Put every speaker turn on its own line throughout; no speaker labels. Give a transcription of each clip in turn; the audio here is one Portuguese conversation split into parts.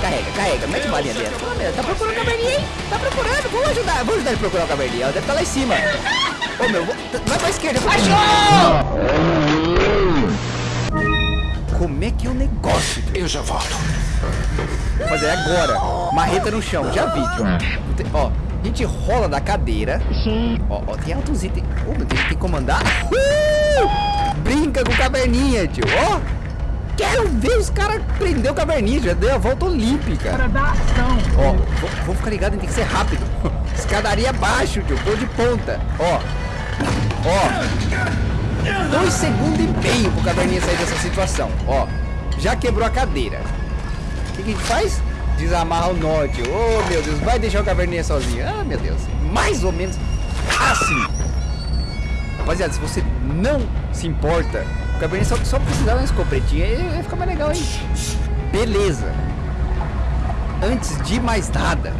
Carrega, carrega. Mete balinha dentro. Tá procurando a caverninha, hein? Tá procurando. Vamos ajudar. Vamos ajudar ele a procurar a caverninha. Ela deve estar lá em cima. Ô, meu. Vai pra esquerda. Achou! Como é que é o negócio?
Eu já volto.
Fazer agora. Marreta no chão. Já vi, tio. Ó. A gente rola da cadeira. Ó, ó, tem altos itens. Oh, tem, tem que comandar. Uh! Brinca com caverninha, tio. Ó. Quero ver os caras prender o caverninha. Já deu a volta olímpica.
Para dar ação.
Ó, vou, vou ficar ligado, tem que ser rápido. Escadaria abaixo, tio. Tô de ponta. Ó. Ó. Dois segundos e meio pro caverninha sair dessa situação. Ó. Já quebrou a cadeira. O que, que a gente faz? Desamarra o norte. Oh, meu Deus. Vai deixar o caverninha sozinho. Ah, meu Deus. Mais ou menos assim. Rapaziada, se você não se importa, o caverninha só, só precisava de uma escopetinha e vai ficar mais legal, hein? Beleza. Antes de mais nada,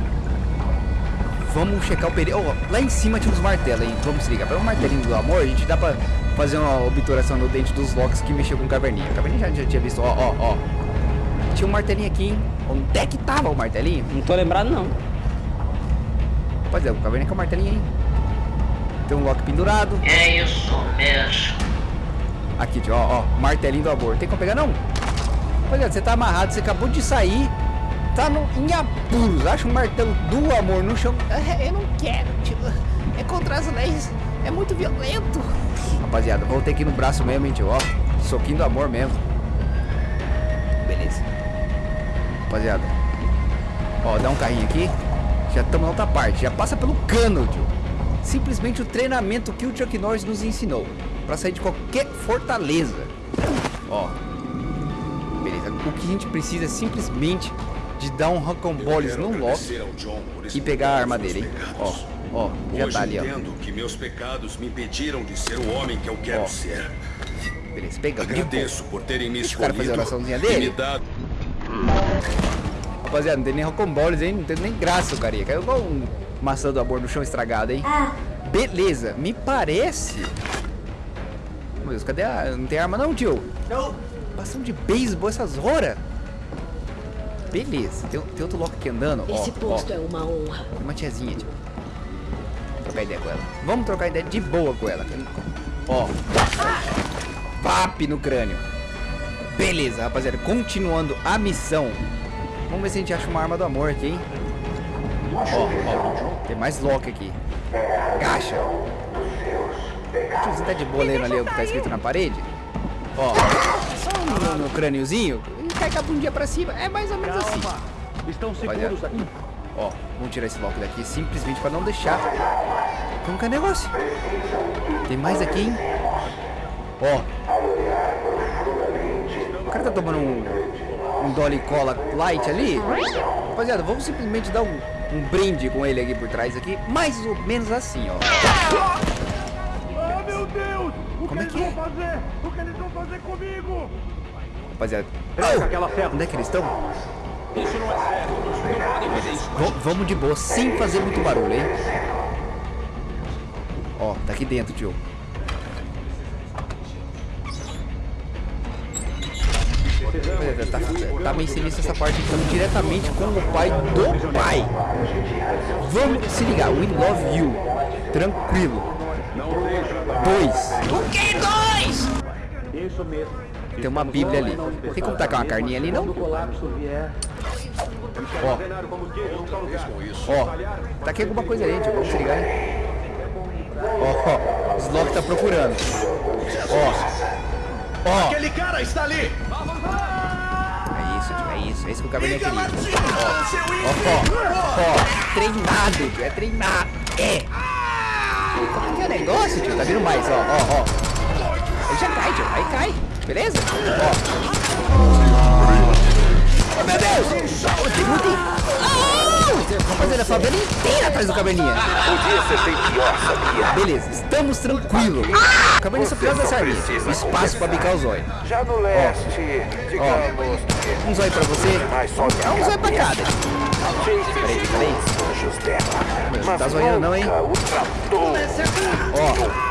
vamos checar o perigo. Oh, lá em cima tinha uns martelos, hein? Vamos se ligar. Para um martelinho do amor, a gente dá pra fazer uma obturação no dente dos locks que mexeu com o caverninha. O caverninha já, já tinha visto, ó, ó, ó. Tinha um martelinho aqui, hein? Onde é que tava o martelinho?
Não tô lembrado, não.
Pois é, o caverninha com o martelinho, hein? Tem um lock pendurado.
É isso mesmo.
Aqui, ó, ó. Martelinho do amor. Tem como pegar, não? É, você tá amarrado, você acabou de sair. Tá no, em apuros. Acha um martelo do amor no chão. Ah, Eu não quero, tio. É contra as leis. É muito violento. Rapaziada, voltei aqui no braço mesmo, hein, tio. Ó, soquinho do amor mesmo. Beleza. Rapaziada. Ó, dá um carrinho aqui. Já estamos na outra parte. Já passa pelo cano, tio. Simplesmente o treinamento que o Chuck Norris nos ensinou. Pra sair de qualquer fortaleza. Ó. Beleza. O que a gente precisa é simplesmente de dar um rocamboles no Loki e pegar a arma dele, hein? Ó, ó, já tá ali, ó.
entendo que meus pecados me impediram de ser o homem que eu quero
Ó.
ser.
Beleza, boa.
Agradeço por terem me
Deixa o cara fazer a
escolhido
oraçãozinha dele.
dado
Rapaziada, não tem nem rocamboles, hein? Não tem nem graça o carinha. Caiu igual um maçã do amor no chão estragado, hein? Beleza, me parece... Meu Deus, cadê a... Não tem arma não, tio? Não. Bastão de beisebol essas horas. Beleza, tem, tem outro loco aqui andando.
Esse
ó,
posto
ó.
é uma honra.
Tem uma tiazinha, tio. Trocar ideia com ela. Vamos trocar ideia de boa com ela. Ó. Vap no crânio. Beleza, rapaziada. Continuando a missão. Vamos ver se a gente acha uma arma do amor aqui, hein? Ó, ó. Tem mais lock aqui. Gacha. O tiozinho tá de boa lendo ali o que tá escrito na parede. Ó. Só no, no crâniozinho. E cai com a bundinha pra cima. É mais ou menos assim.
Estão
Rapaziada.
seguros aqui.
Ó, vamos tirar esse lock daqui simplesmente pra não deixar. Como que é negócio? Tem mais aqui, hein? Ó. O cara tá tomando um, um Dolly Cola Light ali. Rapaziada, vamos simplesmente dar um, um brinde com ele aqui por trás aqui. Mais ou menos assim, ó.
Oh, meu Deus! O
Como é
que
que
eles
é?
vão fazer? O que eles vão fazer comigo?
Rapaziada.
Ferro.
Onde é que eles estão?
Isso não é certo. Não podem fazer isso.
Vamos de boa, sem fazer muito barulho, hein? Ó, tá aqui dentro, tio. É, Tá, tá meio sinistro essa parte, estamos diretamente com o pai do pai. Vamos se ligar, we love you. Tranquilo. Dois. O que dois?
Isso mesmo.
Tem uma bíblia ali. Tem como tacar uma carninha ali, não?
o colapso vier,
Ó, ó, tá aqui alguma coisa aí, tio, vamos se ligar, hein? Ó, ó, o Slock tá procurando. Ó, ó,
Aquele cara está ali!
é isso, tio, é isso, é isso que o caverninha queria. Ó, ó, ó, treinado, tio, é treinado, é. Como é que é o negócio, tio? Tá vindo mais, ó, ó, ó. Ele já cai, tio, aí cai, beleza? Ó. Oh, meu Deus! Tem muito... Oh! Rapaziada, a favela inteira atrás do caverninha.
Podia ser bem pior, sabia?
Beleza, estamos tranquilos. O caverninha só precisa dessa arminha. Espaço pra bicar o zóio.
Já no leste, digamos,
Um zóio pra você. É um zóio pra cada. Peraí, peraí.
Anjos dela. Mas
tá zoiando não, hein? Ó,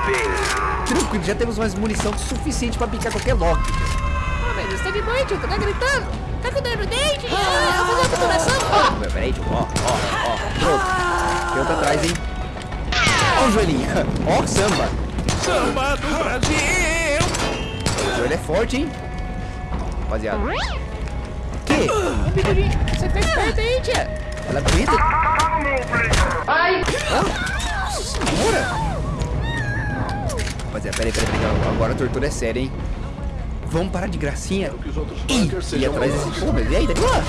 bem.
tranquilo, já temos mais munição suficiente pra picar qualquer lock.
Ah, meu Deus, tá de noite, tá gritando. Tá com dor no dente? Ah, vou fazer
Peraí, tio. Ó, ó, ó. Pronto. Tem outro atrás, hein? Ó o joelhinho. Ó o samba.
Samba do Brasil!
O joelho é forte, hein? Rapaziada. Que? Você fez perto aí, tia. Ela grita. Ai! Nossa senhora! Rapaziada, peraí, peraí, peraí. Agora a tortura é séria, hein? Vamos parar de gracinha. Ih, e atrás desse... Mas e aí? Tá lá?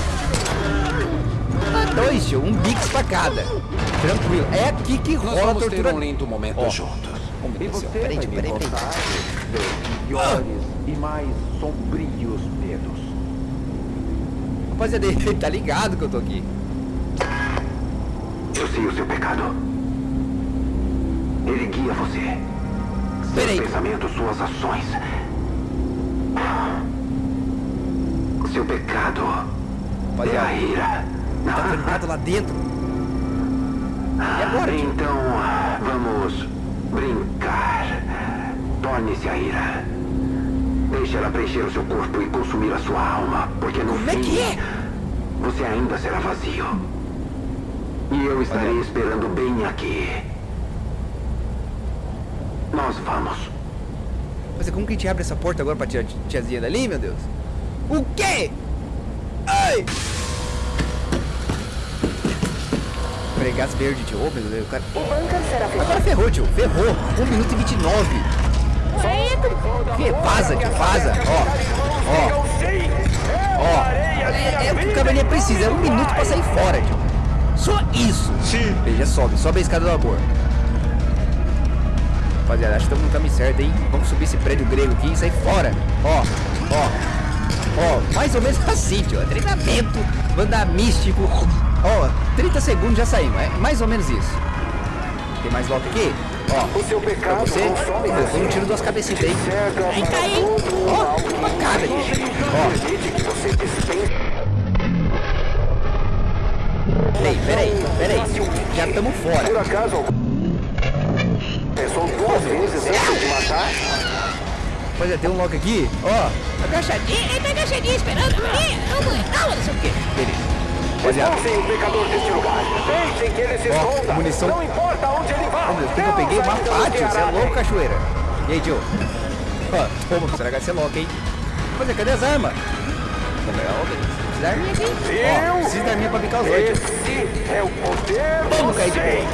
Ah, dois, tio. Um bix pra cada. Tranquilo. É aqui que rola a
Vamos ter
tortura.
um lindo momento
Ó.
juntos.
Oh, meu
E
Deus do
você
céu. Peraí, peraí, peraí.
piores e mais sombrios medos.
Rapaziada, ele tá ligado que eu tô aqui.
Eu sei o seu pecado. Ele guia você.
Peraí.
Seus pensamentos, suas ações. Seu pecado é a ira.
tá trancado lá dentro. E agora?
Então, vamos brincar. Torne-se a ira. Deixe ela preencher o seu corpo e consumir a sua alma, porque no
Como é
fim
que é?
você ainda será vazio. E eu estarei esperando bem aqui. Nós vamos.
Mas como que a gente abre essa porta agora pra tirar a tiazinha dali, meu Deus? O quê? Ai! Peraí, gás verde, tio. Ô, meu Deus, o cara...
O bunker será fechado.
Agora ferrou, tio. Ferrou. 1 minuto e 29. Que? Vaza, tio. Vaza. Ó. Ó. Ó. É, é o que o caverninha precisa. É um minuto pra sair fora, tio. Isso. Sim. Já sobe. Sobe a escada do amor. Rapaziada, acho que estamos no caminho certo, hein? Vamos subir esse prédio grego aqui e sair fora. Ó, ó, ó, mais ou menos assim, tio. Treinamento, andar místico. Ó, 30 segundos já saímos. É mais ou menos isso. Tem mais lock aqui? Ó,
O seu pecado
você. Eu dou um tiro duas cabecitas.
Cega
Aí cai, hein? Ó, uma cara, gente. Ó, peraí, peraí, peraí. Já estamos fora.
Por acaso, pensou duas vezes antes de matar?
Pois é, tem um lock aqui, ó. Agachadinho, ele tá agachadinho esperando Maria. Calma, calma, não sei o quê. Beleza.
Expulsem o pecador deste lugar. Deixem que ele se
Ó,
esconda.
munição.
Não importa onde ele vá.
Meu, tem que eu peguei uma
Deus ainda
pá, tio. Você é louco, cachoeira. E aí, tio? Ó, toma, pra você lock, hein? Mas é, cadê as armas? Ô, meu, arminha aqui. Ó, precisa da arminha pra picar os.
Esse é o poder
Vamos cair de boa.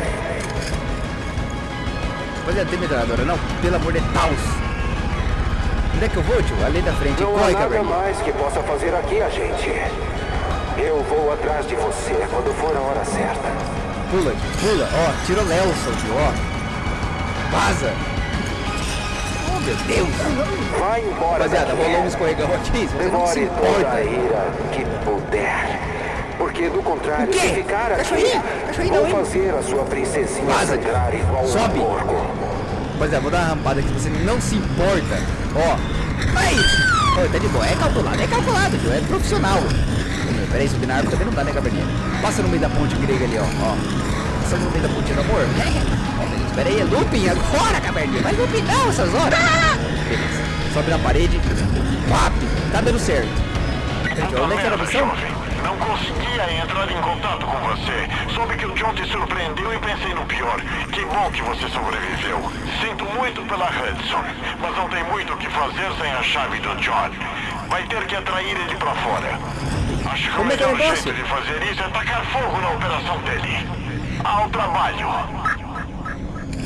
Mas não tem metralhadora, não? Pelo amor de Deus. Onde é que eu vou, tio? Ali da frente.
Não há
Corre,
nada
caverninha.
mais que possa fazer aqui, agente. Eu vou atrás de você quando for a hora certa.
Pula, tio, pula. Ó, tira o Nelson, tio, ó. Vaza. Meu Deus.
Vai embora
Rapaziada, rolou um escorregão aqui. Você não se
a
importa.
ira que puder. Porque do contrário, se ficar aqui,
Cachoeirinha? Cachoeirinha
vou fazer a sua princesinha
Vaza,
sangrar igual
sobe.
um porco.
Rapaziada, vou dar uma rampada aqui, você não se importa. Ó. Aí. Ó, tá de boa. É calculado, é calculado, tio. É profissional. Ô, Peraí, subir na árvore também não dá, né, caverninha? Passa no meio da ponte grega ali, ó. ó. Passa no meio da ponte do amor. Beleza. Pera aí, é looping agora, caverninha. Mas looping não, essas horas. Beleza. Sobe na parede. Pap. Tá dando certo. Gente, onde é que era a missão?
Não conseguia entrar em contato com você. Soube que o John te surpreendeu e pensei no pior. Que bom que você sobreviveu. Sinto muito pela Hudson, mas não tem muito o que fazer sem a chave do John. Vai ter que atrair ele pra fora. Acho que o
Como é que é
melhor jeito de fazer isso é tacar fogo na operação dele. Ao trabalho.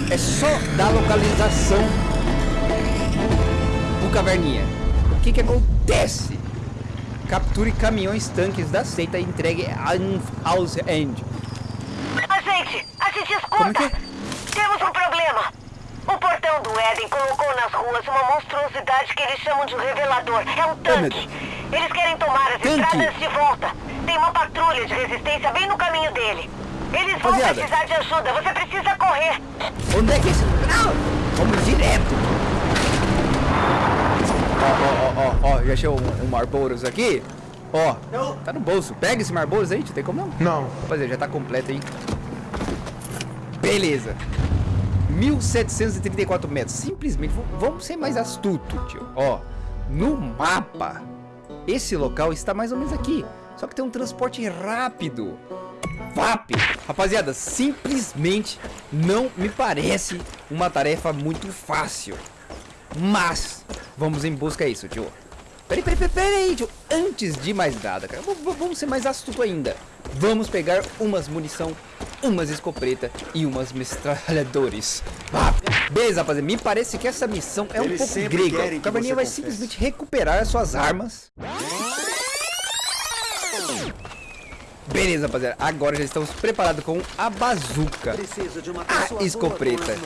É só dar localização pro caverninha. O que que acontece? Capture caminhões tanques da seita e entregue a House End.
A gente, a gente
Como que
escuta.
é?
Temos um problema. O portão do Éden colocou nas ruas uma monstruosidade que eles chamam de revelador. É um tanque.
Deus.
Eles querem tomar as
Tanque?
estradas de volta. Tem uma patrulha de resistência bem no caminho dele. Eles vão
Rapaziada.
precisar de ajuda. Você precisa correr.
Onde é que é esse... Não! Vamos direto. Ó, ó, ó, ó. Já achei um, um Marlboros aqui? Ó, tá no bolso. Pega esse Marlboros aí. Tem como não?
Não.
Rapaziada, já tá completo, hein? Beleza. 1734 metros. Simplesmente, vamos ser mais astuto, tio. Ó, no mapa, esse local está mais ou menos aqui. Só que tem um transporte rápido. VAP! Rapaziada, simplesmente não me parece uma tarefa muito fácil. Mas, vamos em busca disso, tio. Peraí, peraí, peraí, peraí, tio. Antes de mais nada, cara, vamos ser mais astuto ainda. Vamos pegar umas munição, umas escopeta e umas metralhadores. VAP! Beleza, rapaziada, me parece que essa missão é um
Eles
pouco grega. O Caverninha vai
confesse.
simplesmente recuperar as suas armas. Beleza, rapaziada. Agora já estamos preparados com a bazuca,
Preciso de uma
a escopeta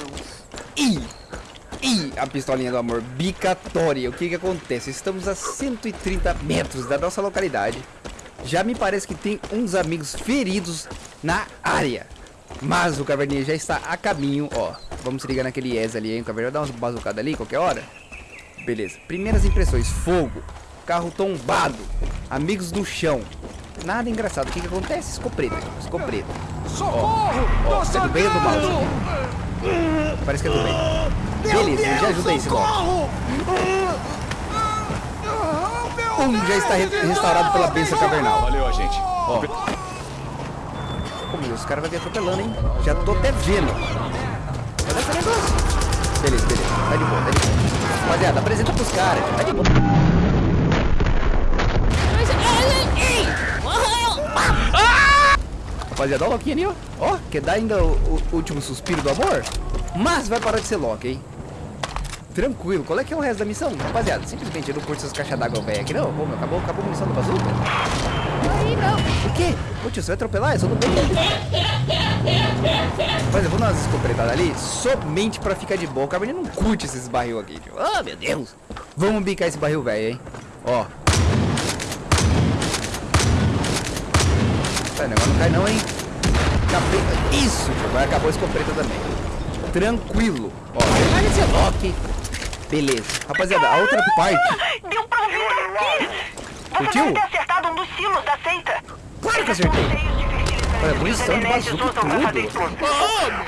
e, e a pistolinha do amor bicatória. O que que acontece? Estamos a 130 metros da nossa localidade. Já me parece que tem uns amigos feridos na área. Mas o Caverninha já está a caminho, ó. Vamos se ligar naquele ES ali, hein? O Caverninha vai dar umas bazucadas ali, qualquer hora. Beleza. Primeiras impressões. Fogo. Carro tombado. Amigos no chão. Nada engraçado. O que que acontece? Escopeta. Escopeta.
Socorro!
Ó,
Tô
é do bem ou do mal? Parece que é do bem. Beleza, me já ajuda aí, esse Loki.
Socorro!
Um já está re- restaurado pela bênção cavernal.
Valeu, agente.
Ó. Pô, meu, os caras vão vir atropelando, hein? Já tô até vendo. Cadê esse negócio? Beleza, beleza. Tá de boa, tá de boa. Rapaziada, apresenta pros caras. Tá de boa. Rapaziada, ó o Loki ali, ó. Ó, quer dar ainda o, o último suspiro do amor? Mas vai parar de ser Loki, hein? Tranquilo, qual é que é o resto da missão? Rapaziada, simplesmente eu não curto essas caixas d'água velha aqui, não. Pô, meu, acabou, acabou a munição do bazuca? Aí não. O quê? Ô tio, você vai atropelar? Eu sou do bem. Mas eu vou dar umas escopetadas ali somente pra ficar de boa. O Cabernet não curte esses barril aqui, tio. Ah, meu Deus. Vamos bicar esse barril velho, hein? Ó. Tá, o negócio não cai não, hein? Acabei... Isso. Agora acabou a escopeta também. Tranquilo. Ó, larga esse Loki. Beleza. Rapaziada, a outra parte...
Deu pra ouvir daqui! Você
Curtiu?
deve ter acertado um dos silos da seita.
Claro que acertei. Olha, munição de bazuca e tudo.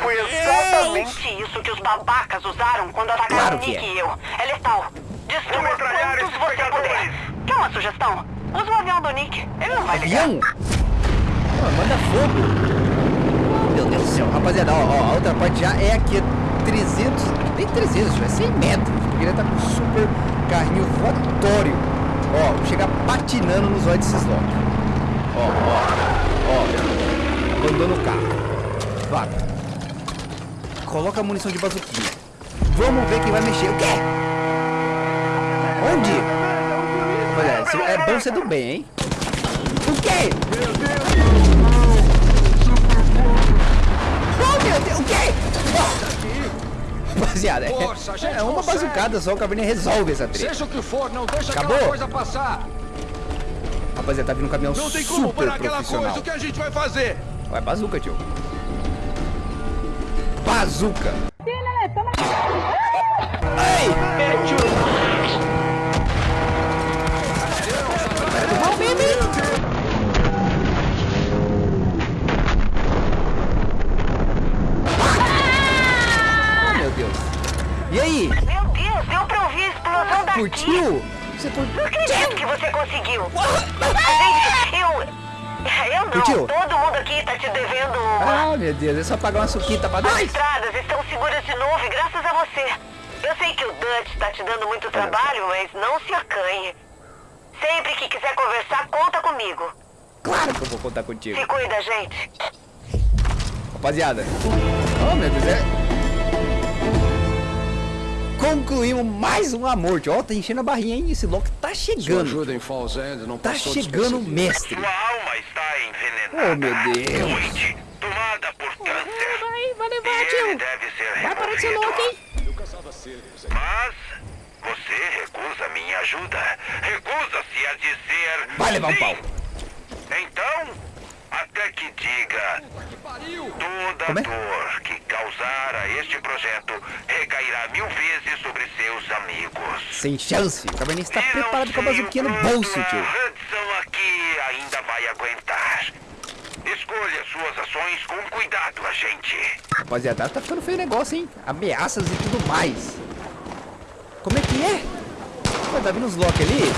Foi exatamente isso que os babacas usaram quando atacaram
Claro
Nick
é.
e eu. É letal. Destrua quantos você
pegadores.
puder. Quer uma sugestão? Usa o avião do Nick. Ele não vai ligar.
Avião? Manda fogo. Meu Deus do céu. Rapaziada, ó, ó, a outra parte já é aqui a 300, nem 300, já é 100 metros. Porque ele tá com super carrinho voatório. Ó, chegar patinando nos olhos desses Loki. Ó, ó, ó. Abandona o carro. Vaga. Coloca a munição de bazuquinha. Vamos ver quem vai mexer. O quê? Onde? Olha, é bom ser do bem, hein? O quê? Oh, meu Deus, o quê? Rapaziada, é-
Força,
é uma
consegue.
bazucada só, o Cabernet resolve essa treta.
Seja o que for, não deixa
Acabou?
aquela coisa passar.
Rapaziada, tá vindo um caminhão
Não tem como
super profissional.
coisa. O que a gente vai fazer?
Vai, bazuca, tio. Bazuca. Ei!
Gente, eu... Eu não.
Curtiu?
Todo mundo aqui tá te devendo uma...
Ah, meu Deus, é só pagar uma suquita pra
As
nós.
estradas estão seguras de novo e graças a você. Eu sei que o Dutch tá te dando muito trabalho, mas não se acanhe. Sempre que quiser conversar, conta comigo.
Claro que eu vou contar contigo.
Se cuida, gente.
Rapaziada. Oh, meu Deus, é... Concluímos mais um amor. Ó, tá enchendo a barrinha, hein? Esse Loki tá chegando.
ajuda em Falls End não
Tá chegando mestre.
Sua alma está envenenada.
Oh, meu Deus.
Tomada por câncer.
Vai, vai levar,
ele
tio.
deve ser
Vai parar de ser louco, hein?
Mas você recusa minha ajuda. Recusa-se a dizer.
Vai levar um pau.
Então, até que diga. Toda
Como é?
dor que causar a este projeto recairá mil vezes sobre seus amigos.
Sem chance. O Cabernet está preparado com a bazuquinha no bolso,
a
tio.
Hudson aqui ainda vai aguentar. Escolha suas ações com cuidado, agente.
Rapaziada, tá ficando feio o negócio, hein? Ameaças e tudo mais. Como é que é? Pô, tá vindo os Loki ali?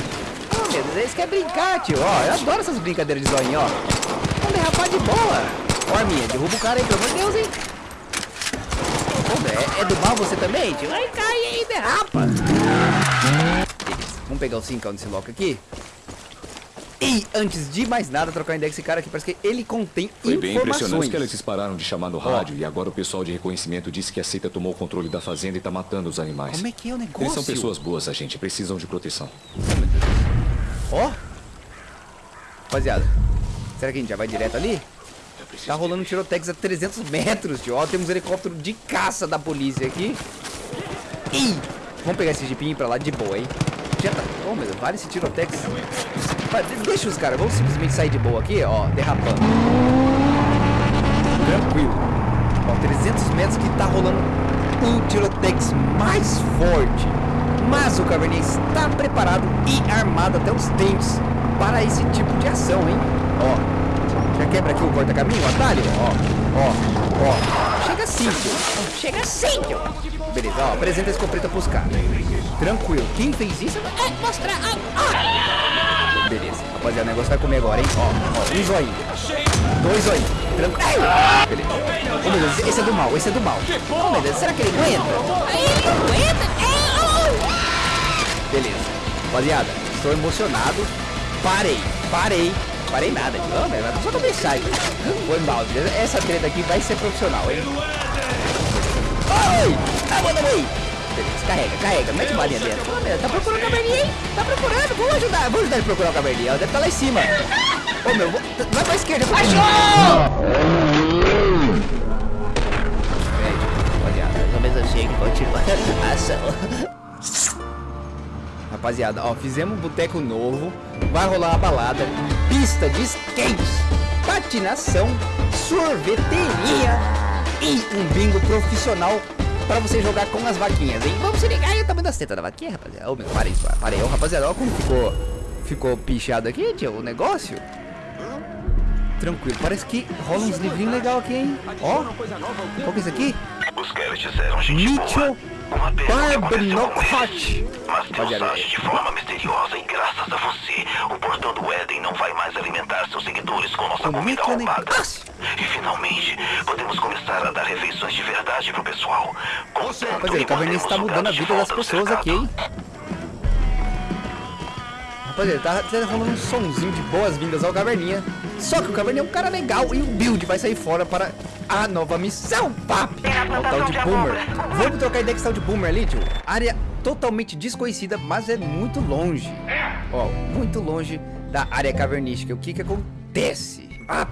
meu Deus, eles querem brincar, tio. Ó, eu adoro essas brincadeiras de zoinho, ó. Vamos derrapar de boa. Ó, Arminha, derruba o cara aí, pelo amor de Deus, hein. É, é do mal você também, tio? Ai, cai aí, derrapa. Beleza, vamos pegar o 5 nesse loco aqui. E antes de mais nada, trocar ideia com esse cara aqui, parece que ele contém
Foi bem impressionante que eles pararam de chamar no rádio e agora o pessoal de reconhecimento disse que a seita tomou o controle da fazenda e tá matando os animais.
Como é que é o negócio?
Eles são pessoas boas, a gente. Precisam de proteção.
Ó. Rapaziada, será que a gente já vai direto ali?
Preciso
Tá rolando um tirotex a 300 metros, tio. Ó, temos um helicóptero de caça da polícia aqui. Ih! Vamos pegar esse jipinho pra lá de boa, hein? Já tá... Oh, meu Deus, vale esse tirotex. Deixa os caras, vamos simplesmente sair de boa aqui, ó, derrapando. Tranquilo. Ó, 300 metros que tá rolando um tirotex mais forte. Mas o Caverninha está preparado e armado até os dentes para esse tipo de ação, hein? Ó, já quebra aqui o corta-caminho, atalho? Ó, ó, ó. Chega. Ó, Chega tio. Beleza, ó, apresenta a escopeta pros caras. Tranquilo. Quem fez isso? É, mostra. Ah, Beleza, rapaziada, o negócio vai comer agora, hein? Ó, ó, um zoinho. Dois zoinhos. Tranquilo. Beleza. Ô, meu Deus, esse é do mal, esse é do mal. Ô, meu Deus, será que ele aguenta? Ele aguenta? Beleza. Rapaziada, estou emocionado. Parei, parei. Parei nada. Não, velho, só começar. Foi mal? Essa treta aqui vai ser profissional, hein? Oi! Tá bom, aí! Beleza, carrega, carrega, mete balinha dentro. Meu, tá procurando o caverninha, hein? Tá procurando, vamos ajudar, vamos ajudar ele a procurar o caverninha. Deve estar lá em cima. Ô meu, vou- vai pra esquerda. Cachorro! Rapaziada, ou menos assim que continua a ação. Rapaziada, ó, fizemos um boteco novo, vai rolar uma balada, pista de skates, patinação, sorveteria e um bingo profissional pra você jogar com as vaquinhas, hein? Vamos se ligar aí o tamanho das tetas da vaquinha, rapaziada. Ô, meu, para isso, ô, rapaziada, ó como ficou, ficou pichado aqui, tio, o negócio. Tranquilo, parece que rola uns livrinhos legais aqui, hein? Ó, qual que é isso aqui?
Os Kelleys eram gente
Mitchell
boa. Uma pena o eles. Mas Deus de forma misteriosa e graças a você, o portão do Éden não vai mais alimentar seus seguidores com nossa
é
comida
o
roubada. E finalmente, podemos começar a dar refeições de verdade pro pessoal.
Rapaziada, o Caverninha está mudando a vida das pessoas aqui, hein? Rapaziada, tá, tá rolando um sonzinho de boas-vindas ao Caverninha. Só que o Caverninha é um cara legal e o Build vai sair fora para a nova missão, papi! Ó, o tal de Boomer. Vamos trocar ideia esse tal de Boomer ali, tio? Área totalmente desconhecida, mas é muito longe. Ó, muito longe da área cavernística. O que que acontece? Ah,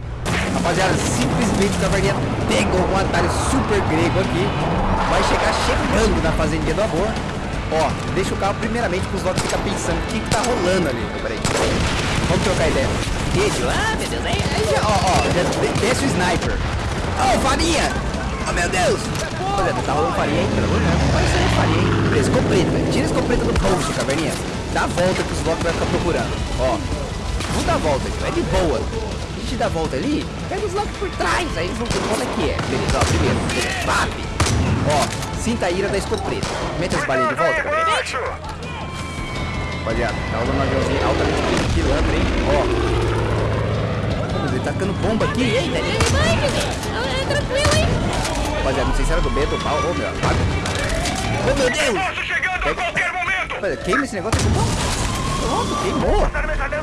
rapaziada, simplesmente o Caverninha pegou um atalho super grego aqui. Vai chegar chegando na Fazendinha do Amor. Ó, deixa o carro primeiramente para os lotes ficar pensando o que, que tá rolando ali. Peraí. Vamos trocar ideia. Vídeo. Ah, meu Deus. Aí, aí já, ó, ó, já de- desce o sniper. Ô, farinha! Oh, meu Deus! Rapaziada, tá rolando farinha, hein? Pelo amor de Deus, não vai sair farinha, hein? Beleza, escopeta. Tira a escopeta do post, caverninha. Dá a volta que os blocos vai ficar procurando. Ó, vamos dar a volta, tio. É de boa. A gente dá a volta ali, pega os blocos por trás. Aí eles vão ver qual é que é. Beleza, ó, primeiro. Papi. Ó, sinta a ira da escopeta. Mete as balinhas de volta, caverninha. Rapaziada, tá rolando um aviãozinho altamente pilantra, hein? Ó. Ele tá tacando bomba aqui. Eita, ele vai, É tranquilo, hein? Rapaziada, não sei se era do Beto ou pau. Ô, meu, apaga. Ô, meu Deus!
Posso chegando a qualquer momento!
Rapaziada, queima esse negócio aqui. Pronto, queimou. Rapaziada,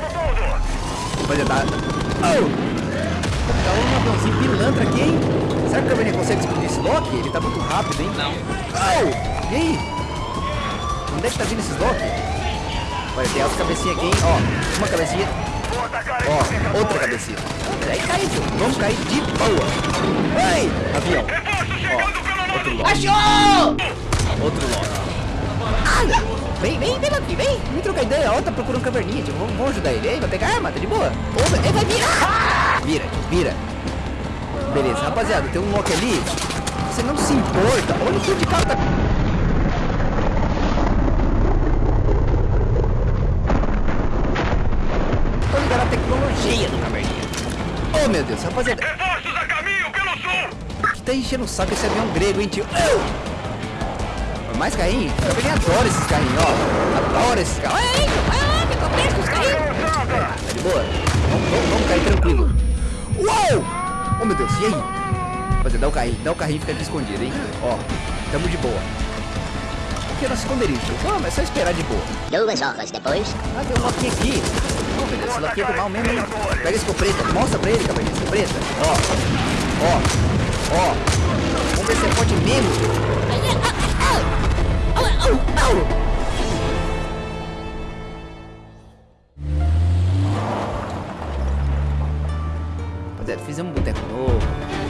tá... Oh! Tá um aviãozinho pilantra aqui, hein? Será que o Caverninha consegue explodir esse Loki? Ele tá muito rápido, hein? Não. Oh! E aí? Onde é que tá vindo esses Loki? Olha, tem as cabecinhas aqui, hein? Ó, uma cabecinha. Ó, outra cabecinha. Aí cai, tio. Vamos cair de boa. Ei, avião. Ó, outro Loki. Achou! Outro Loki. Olha! Vem, vem, vem aqui, vem. Vem trocar ideia. Ó, tá procurando caverninha, tio. Vamos, vamos ajudar ele. Ei, vai pegar a arma, tá de boa? Ô, ele vai virar. Vira, tio, vira. Beleza, rapaziada, tem um Loki ali. Você não se importa. Olha o que de cara tá... Tô ligado a tecnologia do caverninha. Oh, meu Deus, rapaziada.
Reforços
tá enchendo o saco esse avião grego, hein, tio? Mais carrinho? O caverninha adora esses carrinhos, ó. Adora esses carros. Ei, vai lá, meu aperta os carrinhos. Tá de boa? Vamos, vamos, vamos cair tranquilo. Uou! Oh, meu Deus, e aí? Rapaziada, dá o carrinho, dá o carrinho e fica aqui escondido, hein? Ó, tamo de boa. Aqui é nosso esconderijo. Vamos, é só esperar de boa.
Duas horas depois,
Ah, tem um loquinho aqui. Oh, meu Deus, esse loquinho é do mal mesmo, hein? Pega esse preta, mostra pra ele, caverninha, esse preta. Ó, ó, ó. Vamos ver se é forte mesmo. Rapaziada, fizemos um boteco novo,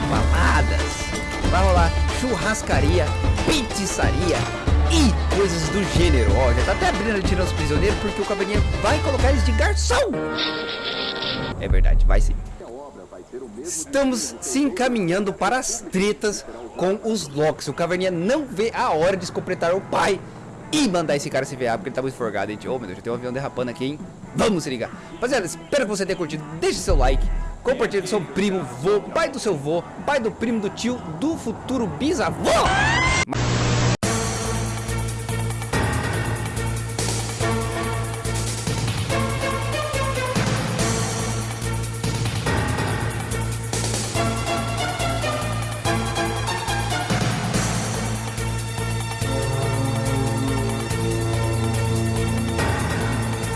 baladas, vai rolar churrascaria, pizzaria e coisas do gênero. Ó, já tá até abrindo tirando os prisioneiros porque o caverninha vai colocar eles de garçom. É verdade, vai sim. Estamos se encaminhando para as tretas com os Locks. O Caverninha não vê a hora de completar o pai e mandar esse cara se ferrar, porque ele tá muito forgado, gente. Ô, meu Deus, já tem um avião derrapando aqui, hein? Vamos se ligar. Rapaziada, espero que você tenha curtido. Deixe seu like, compartilhe com seu primo, vô, pai do seu vô, pai do primo, do tio, do futuro bisavô.